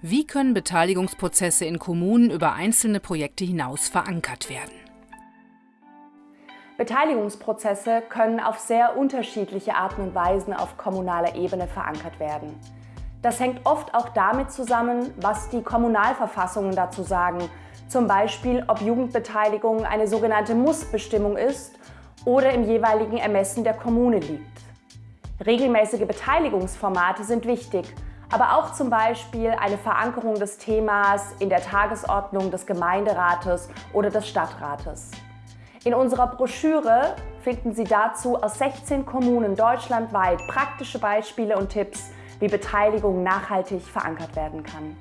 Wie können Beteiligungsprozesse in Kommunen über einzelne Projekte hinaus verankert werden? Beteiligungsprozesse können auf sehr unterschiedliche Arten und Weisen auf kommunaler Ebene verankert werden. Das hängt oft auch damit zusammen, was die Kommunalverfassungen dazu sagen, zum Beispiel ob Jugendbeteiligung eine sogenannte Mussbestimmung ist oder im jeweiligen Ermessen der Kommune liegt. Regelmäßige Beteiligungsformate sind wichtig, aber auch zum Beispiel eine Verankerung des Themas in der Tagesordnung des Gemeinderates oder des Stadtrates. In unserer Broschüre finden Sie dazu aus 16 Kommunen deutschlandweit praktische Beispiele und Tipps, wie Beteiligung nachhaltig verankert werden kann.